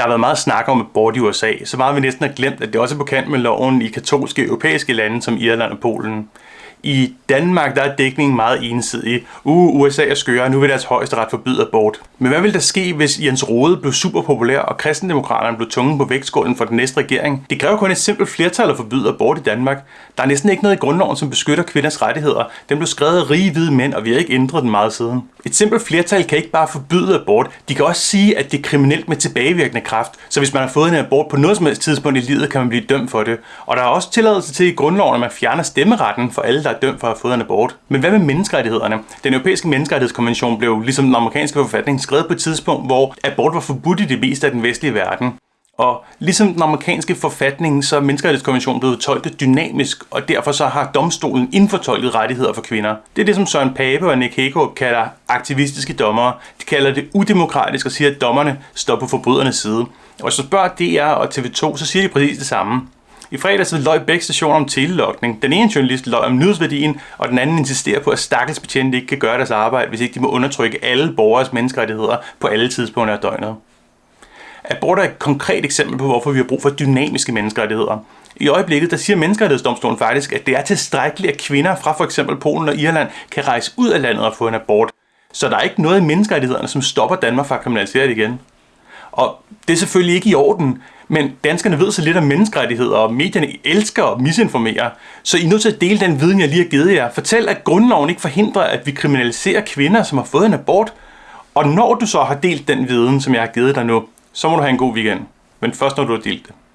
Der har været meget snak om abort i USA, så meget vi næsten har glemt, at det også er på kant med loven i katolske europæiske lande som Irland og Polen. I Danmark der er dækningen meget ensidig. Uh, USA er skøre, nu vil deres højesteret forbyde abort. Men hvad vil der ske, hvis Jens Rode blev super populær, og kristendemokraterne blev tunge på vægtskålen for den næste regering? Det kræver kun et simpelt flertal at forbyde abort i Danmark. Der er næsten ikke noget i grundloven, som beskytter kvinders rettigheder. Den blev skrevet af rige hvide mænd, og vi har ikke ændret den meget siden. Et simpelt flertal kan ikke bare forbyde abort. De kan også sige, at det er kriminelt med tilbagevirkende kraft. Så hvis man har fået en abort på noget som helst tidspunkt i livet, kan man blive dømt for det. Og der er også tilladelse til i grundloven, at man fjerner stemmeretten for alle, der er dømt for at have fået en abort. Men hvad med menneskerettighederne? Den europæiske menneskerettighedskonvention blev ligesom den amerikanske forfatning skrevet på et tidspunkt, hvor abort var forbudt i det meste af den vestlige verden. Og ligesom den amerikanske forfatning, så er menneskerettighedskonventionen blevet tolket dynamisk, og derfor så har domstolen indfortolket rettigheder for kvinder. Det er det, som Søren Pape og Nick Hagerup kalder aktivistiske dommere. De kalder det udemokratisk og siger, at dommerne står på forbrydernes side. Og så spørger DR og TV2, så siger de præcis det samme. I fredags løg begge stationer om telelokning. Den ene journalist løg om nyhedsværdien, og den anden insisterer på, at stakkels betjente ikke kan gøre deres arbejde, hvis ikke de må undertrykke alle borgers menneskerettigheder på alle tidspunkter af døgnet. Abort er et konkret eksempel på, hvorfor vi har brug for dynamiske menneskerettigheder. I øjeblikket der siger Menneskerettighedsdomstolen faktisk, at det er tilstrækkeligt, at kvinder fra for eksempel Polen og Irland kan rejse ud af landet og få en abort. Så der er ikke noget i menneskerettighederne, som stopper Danmark fra at kriminalisere det igen. Og det er selvfølgelig ikke i orden, men danskerne ved så lidt om menneskerettigheder, og medierne elsker at misinformere. Så I er nødt til at dele den viden, jeg lige har givet jer. Fortæl, at grundloven ikke forhindrer, at vi kriminaliserer kvinder, som har fået en abort. Og når du så har delt den viden, som jeg har givet dig nu, så må du have en god weekend. Men først når du har delt det.